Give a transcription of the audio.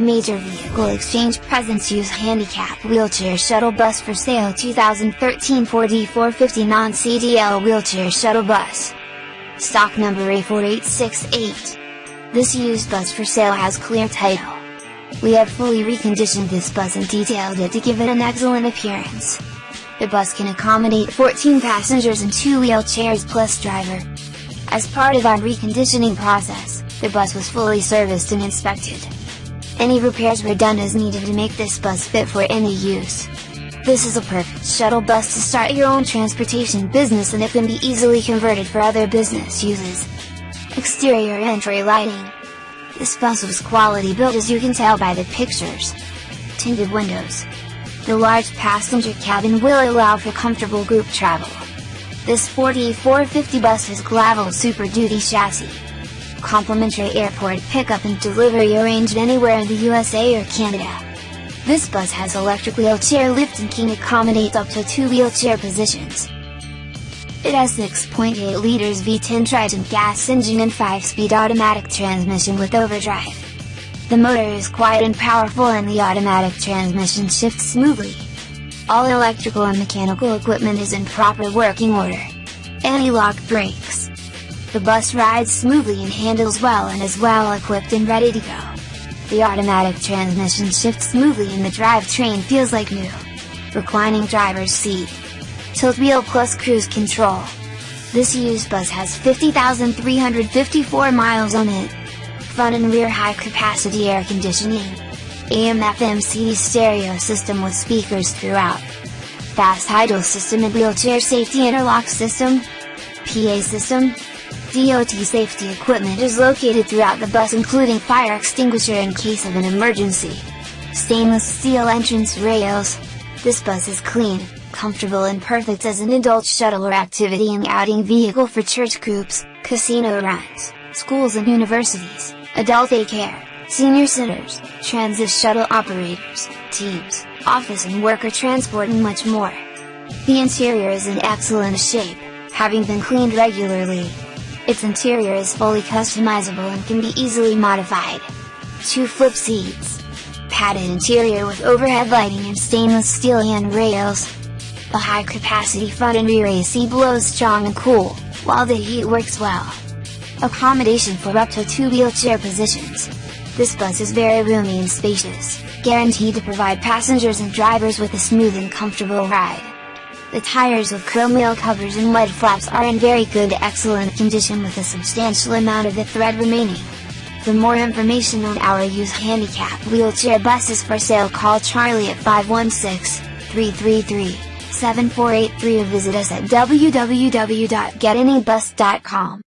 Major Vehicle Exchange presents used handicap wheelchair shuttle bus for sale 2013 Ford E450 non-CDL wheelchair shuttle bus. Stock number A4868. This used bus for sale has clear title. We have fully reconditioned this bus and detailed it to give it an excellent appearance. The bus can accommodate 14 passengers and 2 wheelchairs plus driver. As part of our reconditioning process, the bus was fully serviced and inspected. Any repairs were done as needed to make this bus fit for any use. This is a perfect shuttle bus to start your own transportation business and it can be easily converted for other business uses. Exterior entry lighting. This bus was quality built as you can tell by the pictures. Tinted windows. The large passenger cabin will allow for comfortable group travel. This Ford E450 bus has Glaval Super Duty chassis complimentary airport pickup and delivery arranged anywhere in the USA or Canada. This bus has electric wheelchair lift and can accommodate up to two wheelchair positions. It has 6.8 liters V10 Triton gas engine and 5-speed automatic transmission with overdrive. The motor is quiet and powerful and the automatic transmission shifts smoothly. All electrical and mechanical equipment is in proper working order. Anti-lock brakes. The bus rides smoothly and handles well and is well equipped and ready to go. The automatic transmission shifts smoothly and the drivetrain feels like new. Reclining driver's seat. Tilt wheel plus cruise control. This used bus has 50,354 miles on it. Front and rear high capacity air conditioning. AM FM CD stereo system with speakers throughout. Fast idle system and wheelchair safety interlock system. PA system, DOT safety equipment is located throughout the bus including fire extinguisher in case of an emergency. Stainless steel entrance rails. This bus is clean, comfortable and perfect as an adult shuttle or activity and outing vehicle for church groups, casino runs, schools and universities, adult daycare, senior centers, transit shuttle operators, teams, office and worker transport and much more. The interior is in excellent shape, having been cleaned regularly. Its interior is fully customizable and can be easily modified. 2 flip seats. Padded interior with overhead lighting and stainless steel handrails. The high capacity front and rear AC blows strong and cool, while the heat works well. Accommodation for up to 2 wheelchair positions. This bus is very roomy and spacious, guaranteed to provide passengers and drivers with a smooth and comfortable ride. The tires with chrome wheel covers and mud flaps are in very good excellent condition with a substantial amount of the thread remaining. For more information on our used handicap wheelchair buses for sale call Charlie at 516-333-7483 or visit us at www.getanybus.com.